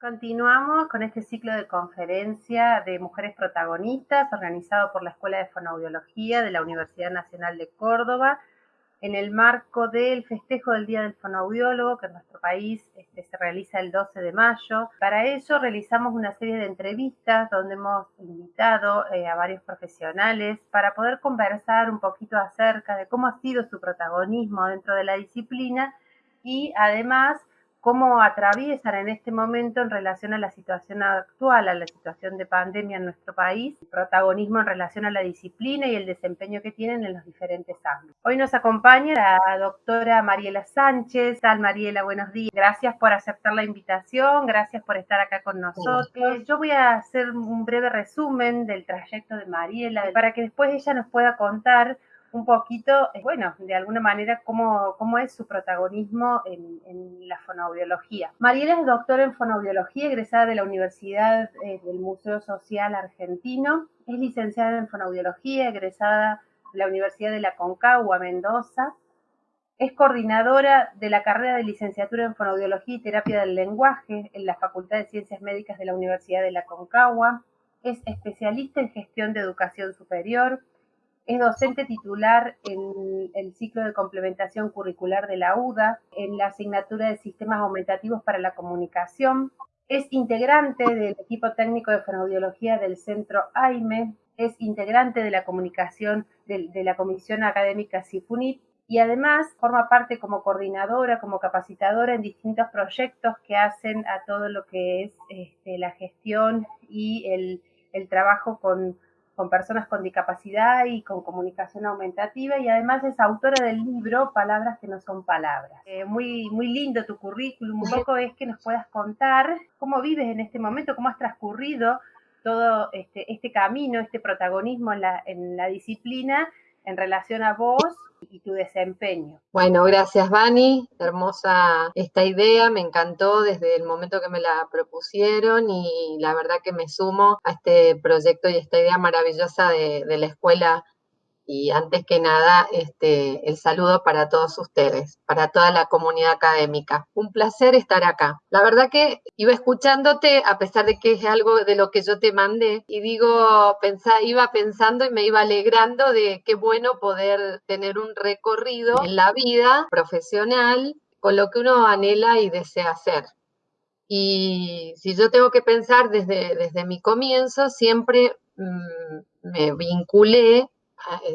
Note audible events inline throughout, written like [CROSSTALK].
Continuamos con este ciclo de conferencia de mujeres protagonistas organizado por la Escuela de Fonoaudiología de la Universidad Nacional de Córdoba en el marco del festejo del Día del Fonoaudiólogo que en nuestro país este, se realiza el 12 de mayo. Para ello realizamos una serie de entrevistas donde hemos invitado eh, a varios profesionales para poder conversar un poquito acerca de cómo ha sido su protagonismo dentro de la disciplina y además cómo atraviesan en este momento en relación a la situación actual, a la situación de pandemia en nuestro país, el protagonismo en relación a la disciplina y el desempeño que tienen en los diferentes ámbitos. Hoy nos acompaña la doctora Mariela Sánchez. Tal Mariela, buenos días. Gracias por aceptar la invitación, gracias por estar acá con nosotros. Yo voy a hacer un breve resumen del trayecto de Mariela para que después ella nos pueda contar un poquito, eh, bueno, de alguna manera, cómo, cómo es su protagonismo en, la fonoaudiología. Mariela es doctora en fonoaudiología, egresada de la Universidad eh, del Museo Social Argentino. Es licenciada en fonoaudiología, egresada de la Universidad de la Concagua, Mendoza. Es coordinadora de la carrera de licenciatura en fonoaudiología y terapia del lenguaje en la Facultad de Ciencias Médicas de la Universidad de la Concagua. Es especialista en gestión de educación superior es docente titular en el ciclo de complementación curricular de la UDA, en la asignatura de sistemas aumentativos para la comunicación. Es integrante del equipo técnico de fonoaudiología del centro AIME. Es integrante de la comunicación de, la comisión académica CIFUNIT y además forma parte como coordinadora, como capacitadora en distintos proyectos que hacen a todo lo que es este, la gestión y el trabajo con con personas con discapacidad y con comunicación aumentativa y además es autora del libro Palabras que no son palabras. Eh, muy, muy lindo tu currículum, un poco es que nos puedas contar cómo vives en este momento, cómo has transcurrido todo este, este camino, este protagonismo en la, en la disciplina en relación a vos y tu desempeño. Bueno, gracias Vani, hermosa esta idea, me encantó desde el momento que me la propusieron y la verdad que me sumo a este proyecto y esta idea maravillosa de, de la escuela y antes que nada, este, el saludo para todos ustedes, para toda la comunidad académica. Un placer estar acá. La verdad que iba escuchándote, a pesar de que es algo de lo que yo te mandé, y digo, iba pensando y me iba alegrando de qué bueno poder tener un recorrido en la vida profesional con lo que uno anhela y desea hacer. Y si yo tengo que pensar desde, desde mi comienzo, siempre mm, me vinculé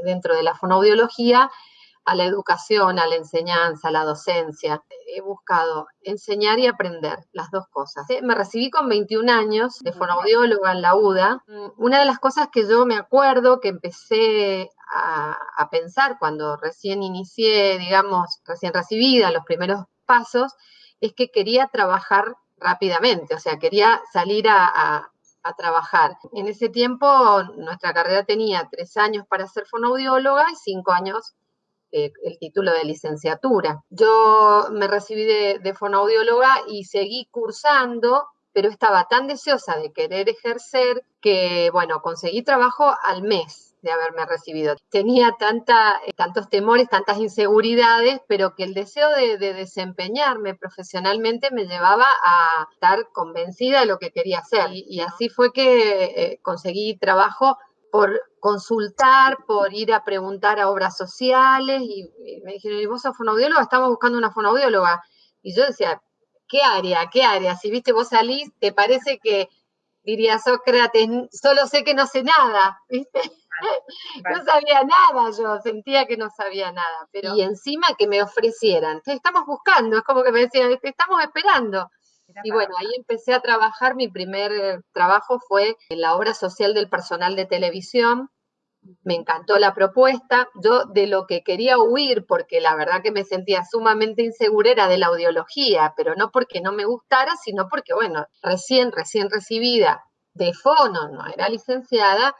dentro de la fonoaudiología a la educación, a la enseñanza, a la docencia. He buscado enseñar y aprender, las dos cosas. Eh, me recibí con 21 años de fonoaudióloga en la UDA. Mm, una de las cosas que yo me acuerdo que empecé a, a pensar cuando recién inicié, digamos, recién recibida, los primeros pasos, es que quería trabajar rápidamente, o sea, quería salir a, a trabajar. En ese tiempo nuestra carrera tenía tres años para ser fonoaudióloga y cinco años eh, el título de licenciatura. Yo me recibí de, de fonoaudióloga y seguí cursando, pero estaba tan deseosa de querer ejercer que, bueno, conseguí trabajo al mes de haberme recibido. Tenía tanta, eh, tantos temores, tantas inseguridades, pero que el deseo de, desempeñarme profesionalmente me llevaba a estar convencida de lo que quería hacer. Y, así fue que eh, conseguí trabajo por consultar, por ir a preguntar a obras sociales, y, me dijeron, ¿y vos sos fonaudióloga? Estamos buscando una fonaudióloga. Y yo decía, ¿qué área? ¿Qué área? Si viste, vos salís, te parece que diría Sócrates, solo sé que no sé nada, [LAUGHS] ¿viste? [LAUGHS] no sabía nada yo, sentía que no sabía nada, pero y encima que me ofrecieran, estamos buscando, es como que me decían, estamos esperando. Y bueno, ahí empecé a trabajar, mi primer eh, trabajo fue en la obra social del personal de televisión, me encantó la propuesta, yo de lo que quería huir, porque la verdad que me sentía sumamente insegura era de la audiología, pero no porque no me gustara, sino porque, bueno, recién, recién recibida de fono, no era licenciada,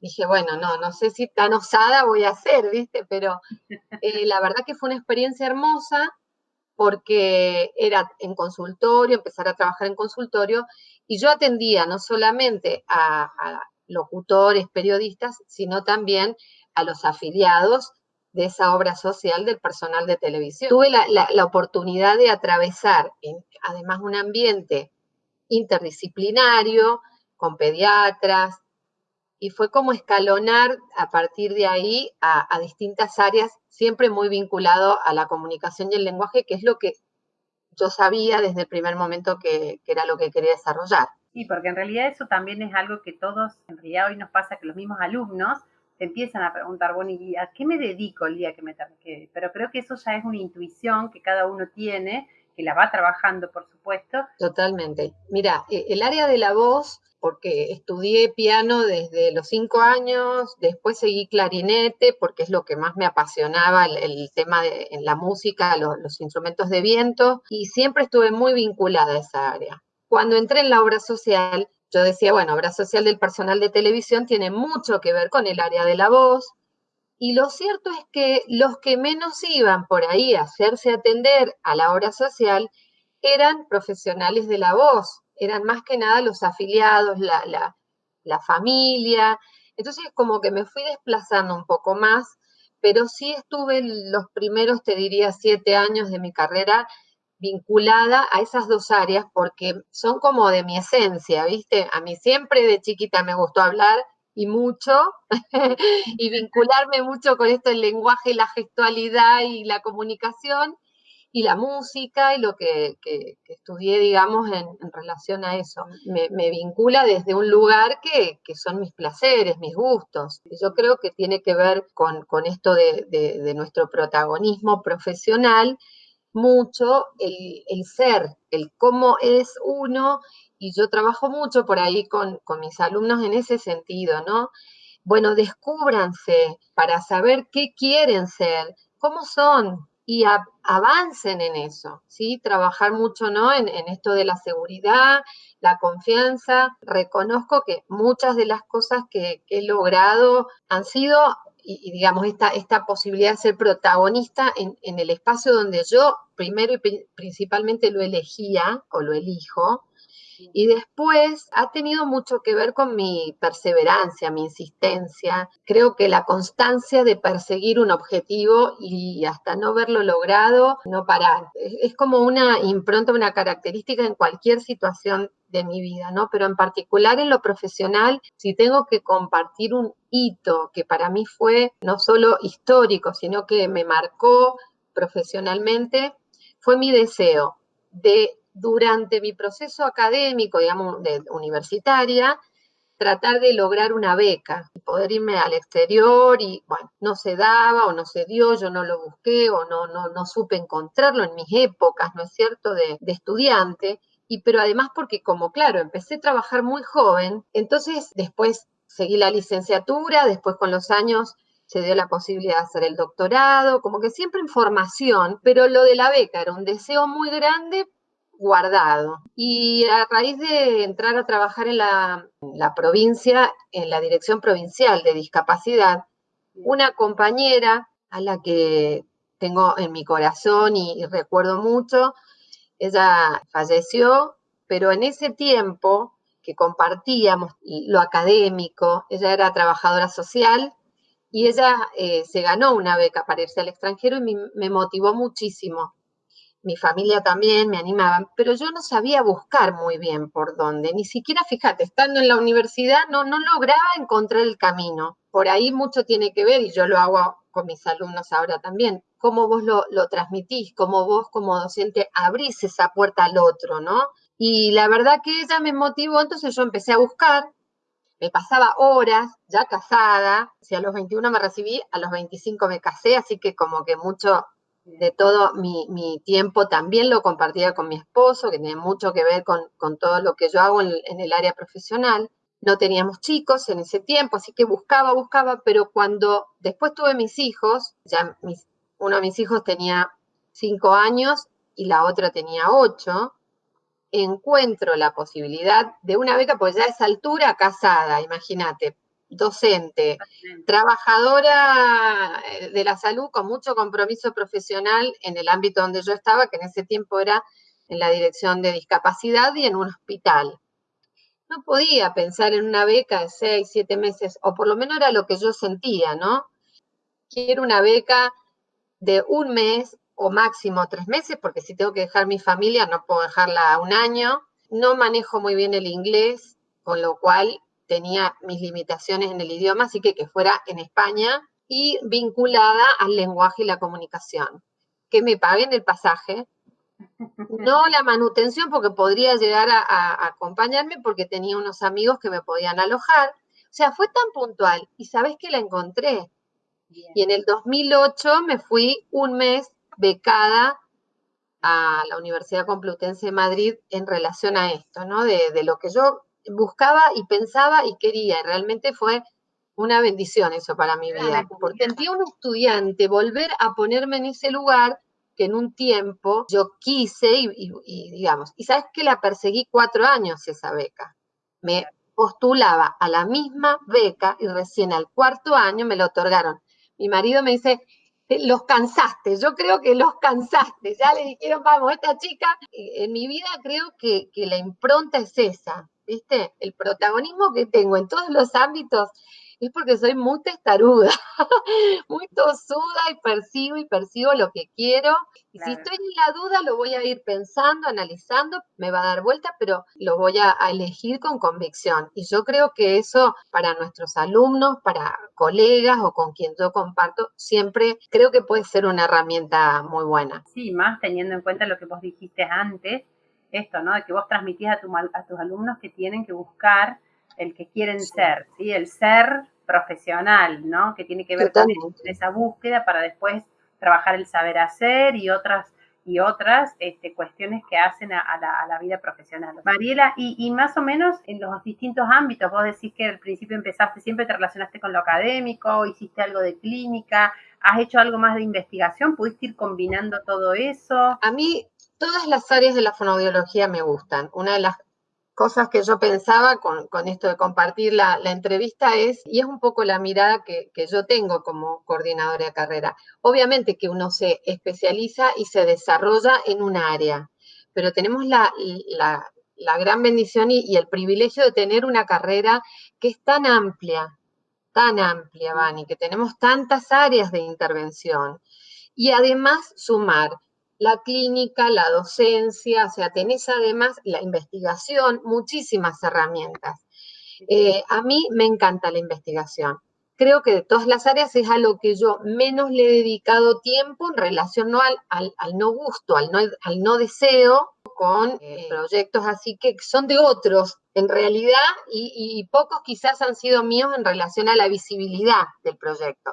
dije, bueno, no, no sé si tan osada voy a ser, ¿viste? Pero eh, la verdad que fue una experiencia hermosa porque era en consultorio, empezar a trabajar en consultorio, y yo atendía no solamente a, locutores, periodistas, sino también a los afiliados de esa obra social del personal de televisión. Tuve la, oportunidad de atravesar, además, un ambiente interdisciplinario, con pediatras, y fue como escalonar a partir de ahí a, distintas áreas, siempre muy vinculado a la comunicación y el lenguaje, que es lo que yo sabía desde el primer momento que, que era lo que quería desarrollar. Sí, porque en realidad eso también es algo que todos, en realidad hoy nos pasa que los mismos alumnos te empiezan a preguntar, bueno, ¿y a qué me dedico el día que me que Pero creo que eso ya es una intuición que cada uno tiene, que la va trabajando, por supuesto. Totalmente. Mira, e, el área de la voz, porque estudié piano desde los cinco años, después seguí clarinete, porque es lo que más me apasionaba, el, tema de la música, los instrumentos de viento, y siempre estuve muy vinculada a esa área. Cuando entré en la obra social, yo decía, bueno, obra social del personal de televisión tiene mucho que ver con el área de la voz. Y lo cierto es que los que menos iban por ahí a hacerse atender a la obra social eran profesionales de la voz, eran más que nada los afiliados, la, la, familia. Entonces como que me fui desplazando un poco más, pero sí estuve los primeros, te diría, siete años de mi carrera vinculada a esas dos áreas porque son como de mi esencia, ¿viste? A mí siempre de chiquita me gustó hablar y mucho [LAUGHS] y vincularme mucho con esto el lenguaje, la gestualidad y la comunicación y la música y lo que, estudié, digamos, en, relación a eso. Me, vincula desde un lugar que, son mis placeres, mis gustos. Yo creo que tiene que ver con, esto de, de nuestro protagonismo profesional mucho el, ser, el cómo es uno, y yo trabajo mucho por ahí con, mis alumnos en ese sentido, ¿no? Bueno, descúbranse para saber qué quieren ser, cómo son, y avancen en eso, ¿sí? Trabajar mucho, ¿no? En, esto de la seguridad, la confianza. Reconozco que muchas de las cosas que he logrado han sido y, digamos, esta, esta posibilidad de ser protagonista en, el espacio donde yo primero y principalmente lo elegía o lo elijo, y después ha tenido mucho que ver con mi perseverancia, mi insistencia. Creo que la constancia de perseguir un objetivo y hasta no verlo logrado, no parar. Es como una impronta, una característica en cualquier situación de mi vida, ¿no? Pero en particular en lo profesional, si tengo que compartir un hito que para mí fue no solo histórico, sino que me marcó profesionalmente, fue mi deseo de durante mi proceso académico, digamos, de universitaria, tratar de lograr una beca y poder irme al exterior y, bueno, no se daba o no se dio, yo no lo busqué o no, no, no supe encontrarlo en mis épocas, ¿no es cierto?, de, de estudiante y pero además porque como claro, empecé a trabajar muy joven, entonces después seguí la licenciatura, después con los años se dio la posibilidad de hacer el doctorado, como que siempre en formación, pero lo de la beca era un deseo muy grande guardado. Y a raíz de entrar a trabajar en la, provincia, en la Dirección Provincial de Discapacidad, una compañera a la que tengo en mi corazón y recuerdo mucho, ella falleció, pero en ese tiempo que compartíamos lo académico, ella era trabajadora social y ella eh, se ganó una beca para irse al extranjero y me, motivó muchísimo. Mi familia también me animaban, pero yo no sabía buscar muy bien por dónde, ni siquiera, fíjate, estando en la universidad no, no lograba encontrar el camino. Por ahí mucho tiene que ver, y yo lo hago con mis alumnos ahora también, cómo vos lo, transmitís, cómo vos como docente abrís esa puerta al otro, ¿no? Y la verdad que ella me motivó, entonces yo empecé a buscar, me pasaba horas, ya casada, si a los 21 me recibí, a los 25 me casé, así que como que mucho de todo mi, tiempo también lo compartía con mi esposo, que tiene mucho que ver con, todo lo que yo hago en, el área profesional. No teníamos chicos en ese tiempo, así que buscaba, buscaba, pero cuando después tuve mis hijos, ya uno de mis hijos tenía cinco años y la otra tenía ocho, encuentro la posibilidad de una beca, pues ya a esa altura casada, imagínate, docente, trabajadora eh, de la salud con mucho compromiso profesional en el ámbito donde yo estaba, que en ese tiempo era en la dirección de discapacidad y en un hospital. No podía pensar en una beca de seis, siete meses, o por lo menos era lo que yo sentía, ¿no? Quiero una beca de un mes o máximo tres meses, porque si tengo que dejar mi familia no puedo dejarla un año. no manejo muy bien el inglés, con lo cual tenía mis limitaciones en el idioma, así que que fuera en España y vinculada al lenguaje y la comunicación. Que me paguen el pasaje, [LAUGHS] no la manutención porque podría llegar a, acompañarme porque tenía unos amigos que me podían alojar. O sea, fue tan puntual y sabes que la encontré. Y en el 2008 me fui un mes becada a la Universidad Complutense de Madrid en relación a esto, ¿no? De, de lo que yo buscaba y pensaba y quería. Realmente fue una bendición eso para mi vida, porque sentí un estudiante volver a ponerme en ese lugar que en un tiempo yo quise y, digamos, y sabes que la perseguí cuatro años esa beca. Me postulaba a la misma beca y recién al cuarto año me lo otorgaron. Mi marido me dice, los cansaste, yo creo que los cansaste, ya le dijeron, vamos, esta chica, en mi vida creo que, que la impronta es esa, ¿viste? El protagonismo que tengo en todos los ámbitos es porque soy muy testaruda, [LAUGHS] muy tosuda y percibo y percibo lo que quiero. Y si estoy en la duda, lo voy a ir pensando, analizando, me va a dar vuelta, pero lo voy a, elegir con convicción. Y yo creo que eso para nuestros alumnos, para colegas o con quien yo comparto, siempre creo que puede ser una herramienta muy buena. Sí, más teniendo en cuenta lo que vos dijiste antes, esto, ¿no? De que vos transmitís a, a tus alumnos que tienen que buscar el que quieren ser, ¿sí? El ser profesional, ¿no? Que tiene que ver con esa búsqueda para después trabajar el saber hacer y otras y otras este, cuestiones que hacen a, la, vida profesional. Mariela, y, más o menos en los distintos ámbitos, vos decís que al principio empezaste, siempre te relacionaste con lo académico, hiciste algo de clínica, has hecho algo más de investigación, ¿pudiste ir combinando todo eso? A mí todas las áreas de la fonoaudiología me gustan. Una de las cosas que yo pensaba con, esto de compartir la, entrevista es, y es un poco la mirada que, yo tengo como coordinadora de carrera. Obviamente que uno se especializa y se desarrolla en un área, pero tenemos la, gran bendición y, el privilegio de tener una carrera que es tan amplia, tan amplia, Vani, que tenemos tantas áreas de intervención. Y además sumar la clínica, la docencia, o sea, tenés además la investigación, muchísimas herramientas. Eh, a mí me encanta la investigación. Creo que de todas las áreas es a lo que yo menos le he dedicado tiempo en relación no al, no gusto, al no, al no deseo, con eh, proyectos así que son de otros en realidad y pocos quizás han sido míos en relación a la visibilidad del proyecto.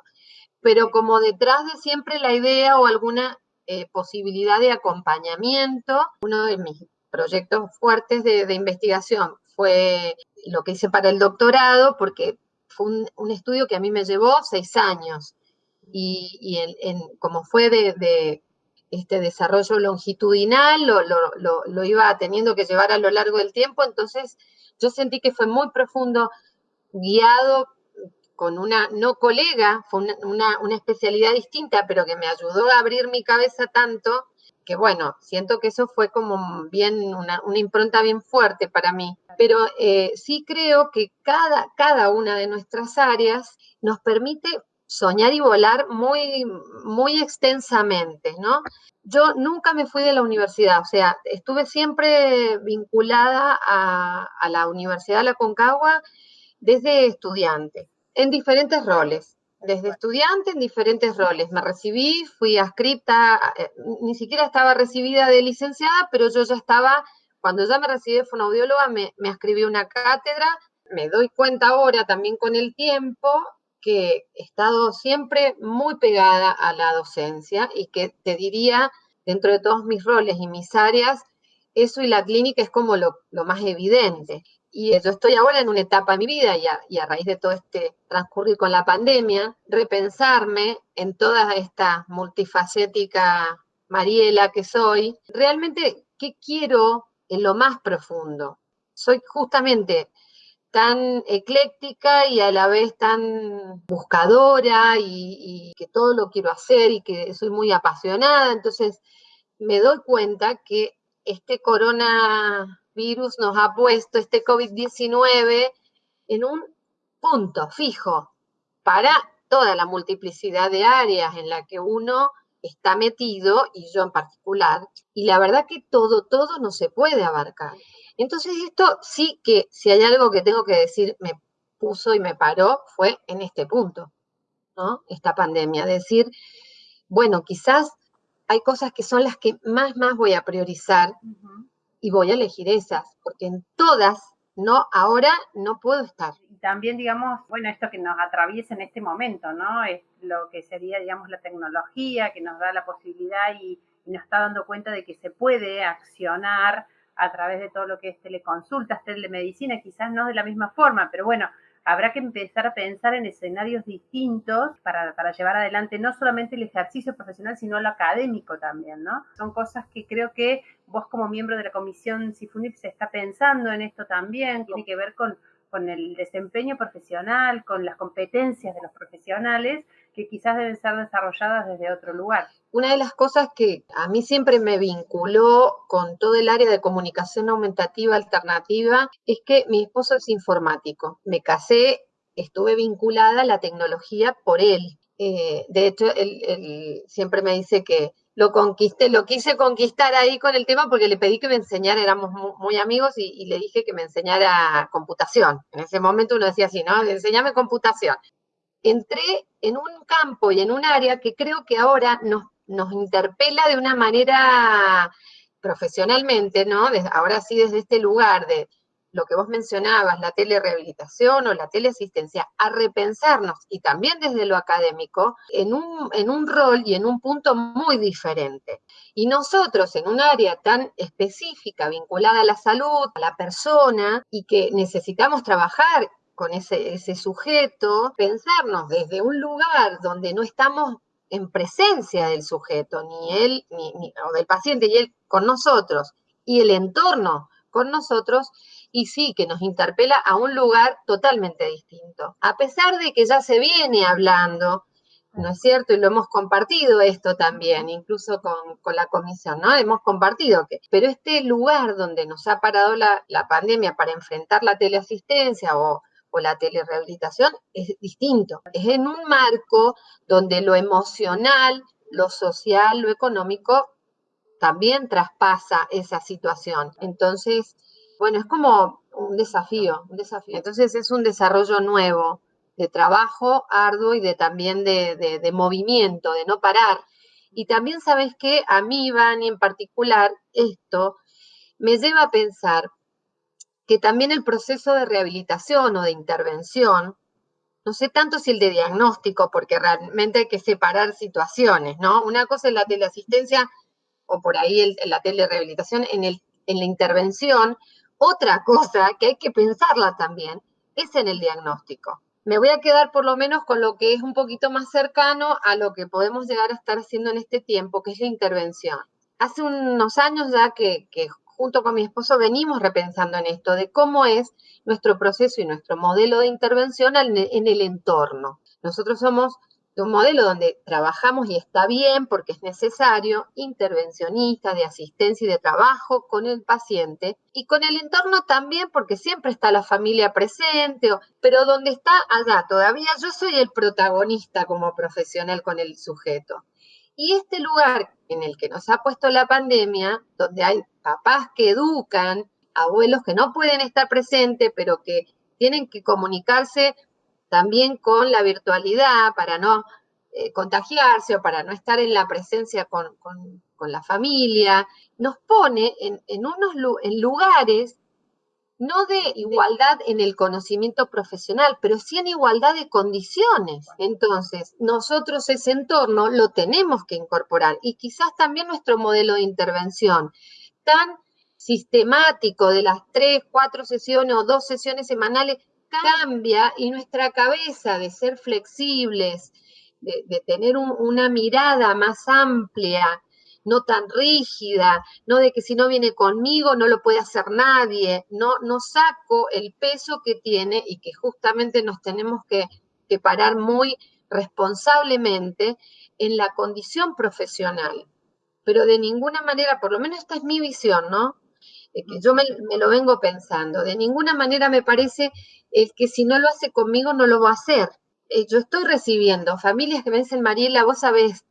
Pero como detrás de siempre la idea o alguna eh, posibilidad de acompañamiento. Uno de mis proyectos fuertes de, investigación fue lo que hice para el doctorado, porque fue un, estudio que a mí me llevó seis años. Y, como fue de, este desarrollo longitudinal, lo, iba teniendo que llevar a lo largo del tiempo, entonces yo sentí que fue muy profundo, guiado con una no colega, fue una, especialidad distinta, pero que me ayudó a abrir mi cabeza tanto, que bueno, siento que eso fue como bien una, impronta bien fuerte para mí. Pero eh, sí creo que cada, cada una de nuestras áreas nos permite soñar y volar muy, muy extensamente, ¿no? Yo nunca me fui de la universidad, o sea, estuve siempre vinculada a, a la Universidad de la Concagua desde estudiante en diferentes roles, desde estudiante en diferentes roles. Me recibí, fui adscripta, eh, ni siquiera estaba recibida de licenciada, pero yo ya estaba, cuando ya me recibí de fonoaudióloga, me, me ascribí una cátedra. Me doy cuenta ahora también con el tiempo que he estado siempre muy pegada a la docencia y que te diría, dentro de todos mis roles y mis áreas, eso y la clínica es como lo, lo más evidente. Y yo estoy ahora en una etapa de mi vida y a, raíz de todo este transcurrir con la pandemia, repensarme en toda esta multifacética Mariela que soy, realmente, ¿qué quiero en lo más profundo? Soy justamente tan ecléctica y a la vez tan buscadora y, que todo lo quiero hacer y que soy muy apasionada. Entonces me doy cuenta que este corona virus nos ha puesto este COVID-19 en un punto fijo para toda la multiplicidad de áreas en la que uno está metido, y yo en particular, y la verdad que todo, todo no se puede abarcar. Entonces esto sí que, si hay algo que tengo que decir, me puso y me paró, fue en este punto, ¿no? Esta pandemia, decir, bueno, quizás hay cosas que son las que más, más voy a priorizar y voy a elegir esas, porque en todas, no, ahora no puedo estar. Y también, digamos, bueno, esto que nos atraviesa en este momento, ¿no? Es lo que sería, digamos, la tecnología que nos da la posibilidad y, y nos está dando cuenta de que se puede accionar a través de todo lo que es teleconsultas, telemedicina, quizás no de la misma forma, pero bueno, habrá que empezar a pensar en escenarios distintos para, llevar adelante no solamente el ejercicio profesional, sino lo académico también, ¿no? Son cosas que creo que vos como miembro de la comisión CIFUNIP se está pensando en esto también, tiene que ver con, con el desempeño profesional, con las competencias de los profesionales que quizás deben ser desarrolladas desde otro lugar. Una de las cosas que a mí siempre me vinculó con todo el área de comunicación aumentativa alternativa es que mi esposo es informático. Me casé, estuve vinculada a la tecnología por él. Eh, de hecho, él, siempre me dice que lo conquisté, lo quise conquistar ahí con el tema porque le pedí que me enseñara, éramos muy, amigos y, le dije que me enseñara computación. En ese momento uno decía así, ¿no? Enseñame computación entré en un campo y en un área que creo que ahora nos, nos interpela de una manera profesionalmente, ¿no? ahora sí desde este lugar de lo que vos mencionabas, la telerehabilitación o la teleasistencia, a repensarnos y también desde lo académico en un, en un rol y en un punto muy diferente. Y nosotros en un área tan específica vinculada a la salud, a la persona y que necesitamos trabajar con ese, ese sujeto, pensarnos desde un lugar donde no estamos en presencia del sujeto, ni él, ni, o del paciente y él con nosotros, y el entorno con nosotros, y sí que nos interpela a un lugar totalmente distinto. A pesar de que ya se viene hablando, ¿no es cierto? Y lo hemos compartido esto también, incluso con, con la comisión, ¿no? Hemos compartido que, pero este lugar donde nos ha parado la, la pandemia para enfrentar la teleasistencia o la telerehabilitación es distinto. Es en un marco donde lo emocional, lo social, lo económico también traspasa esa situación. Entonces, bueno, es como un desafío, un desafío. Entonces es un desarrollo nuevo de trabajo arduo y de también de, de movimiento, de no parar. Y también sabes que a mí, Vani, en particular, esto me lleva a pensar que también el proceso de rehabilitación o de intervención, no sé tanto si el de diagnóstico, porque realmente hay que separar situaciones, ¿no? Una cosa es la teleasistencia o por ahí la telerehabilitación en, el, en la intervención, otra cosa que hay que pensarla también es en el diagnóstico. Me voy a quedar por lo menos con lo que es un poquito más cercano a lo que podemos llegar a estar haciendo en este tiempo, que es la intervención. Hace unos años ya que junto con mi esposo venimos repensando en esto, de cómo es nuestro proceso y nuestro modelo de intervención en el entorno. Nosotros somos un modelo donde trabajamos y está bien porque es necesario, intervencionista de asistencia y de trabajo con el paciente y con el entorno también porque siempre está la familia presente, pero donde está allá todavía yo soy el protagonista como profesional con el sujeto. Y este lugar en el que nos ha puesto la pandemia, donde hay papás que educan, abuelos que no pueden estar presentes, pero que tienen que comunicarse también con la virtualidad para no eh, contagiarse o para no estar en la presencia con, la familia, nos pone en, en unos en lugares no de igualdad en el conocimiento profesional, pero sí en igualdad de condiciones. Entonces, nosotros ese entorno lo tenemos que incorporar. Y quizás también nuestro modelo de intervención tan sistemático de las tres, cuatro sesiones o dos sesiones semanales cambia y nuestra cabeza de ser flexibles, de, tener una mirada más amplia, no tan rígida, no de que si no viene conmigo no lo puede hacer nadie, no, no saco el peso que tiene y que justamente nos tenemos que, parar muy responsablemente en la condición profesional. Pero de ninguna manera, por lo menos esta es mi visión, ¿no? que yo me, lo vengo pensando, de ninguna manera me parece el que si no lo hace conmigo no lo va a hacer. Eh, yo estoy recibiendo familias que me dicen, Mariela, vos sabés,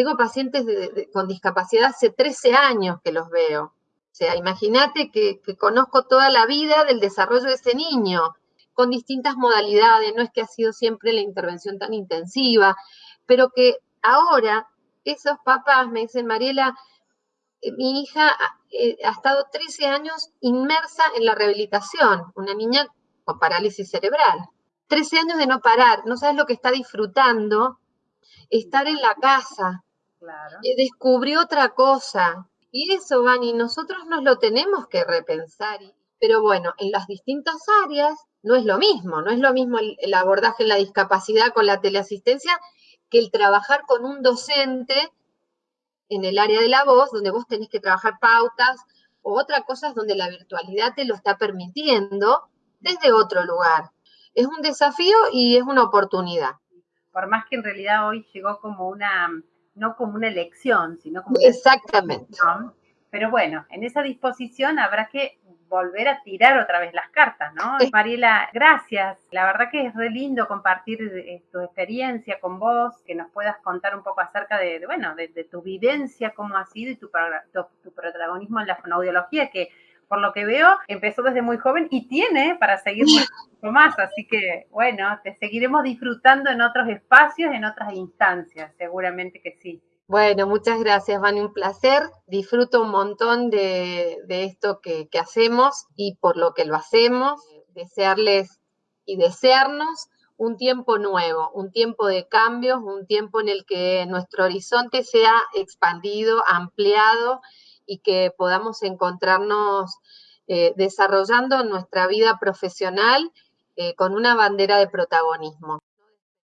tengo pacientes con discapacidad hace 13 años que los veo. O sea, imagínate que, conozco toda la vida del desarrollo de ese niño, con distintas modalidades, no es que ha sido siempre la intervención tan intensiva, pero que ahora esos papás me dicen, Mariela, eh, mi hija eh, ha estado 13 años inmersa en la rehabilitación, una niña con parálisis cerebral. 13 años de no parar, no sabes lo que está disfrutando, estar en la casa, claro. Eh, descubrió otra cosa. Y eso, Vani, nosotros nos lo tenemos que repensar. Pero bueno, en las distintas áreas no es lo mismo, no es lo mismo el abordaje en la discapacidad con la teleasistencia que el trabajar con un docente en el área de la voz, donde vos tenés que trabajar pautas, o otra cosa es donde la virtualidad te lo está permitiendo desde otro lugar. Es un desafío y es una oportunidad. Por más que en realidad hoy llegó como una, no como una elección, sino como Exactamente. Pero bueno, en esa disposición habrá que volver a tirar otra vez las cartas, ¿no? Mariela, gracias. La verdad que es re lindo compartir eh, tu experiencia con vos, que nos puedas contar un poco acerca de, bueno, de, tu vivencia, cómo ha sido y tu, tu, protagonismo en la fonoaudiología, que por lo que veo empezó desde muy joven y tiene para seguir mucho [LAUGHS] más. Así que, bueno, te seguiremos disfrutando en otros espacios, en otras instancias, seguramente que sí. Bueno, muchas gracias, Vani, un placer. Disfruto un montón de, esto que, hacemos y por lo que lo hacemos. Desearles y desearnos un tiempo nuevo, un tiempo de cambios, un tiempo en el que nuestro horizonte sea expandido, ampliado y que podamos encontrarnos eh, desarrollando nuestra vida profesional eh, con una bandera de protagonismo.